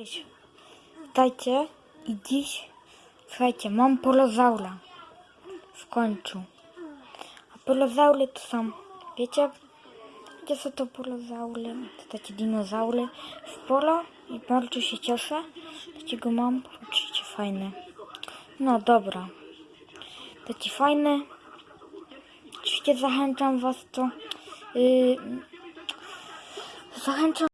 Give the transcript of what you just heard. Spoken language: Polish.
Cześć, witajcie i dziś, słuchajcie, mam polozaura w końcu. A polozaury to są, wiecie, gdzie są to polozaury? To takie dinozaury w polo i bardzo się cieszę, takiego mam, oczywiście fajne. No dobra, taki fajny, oczywiście zachęcam was to, yy, zachęcam